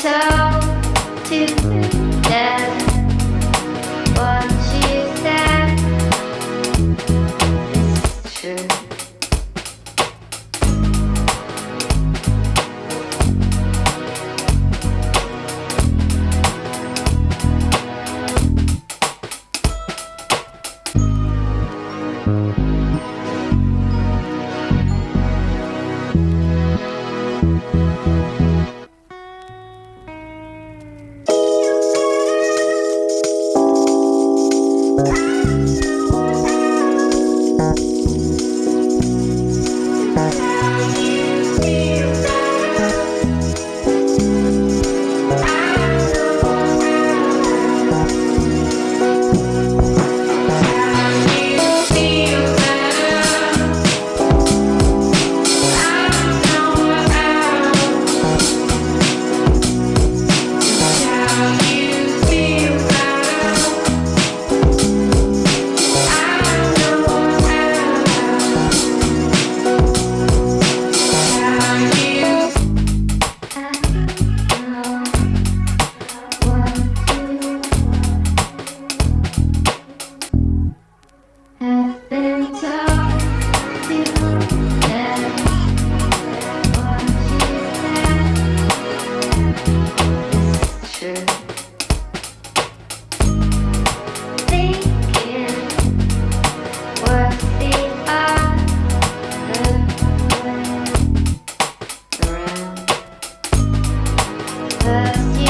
tell to death. Ah. first year.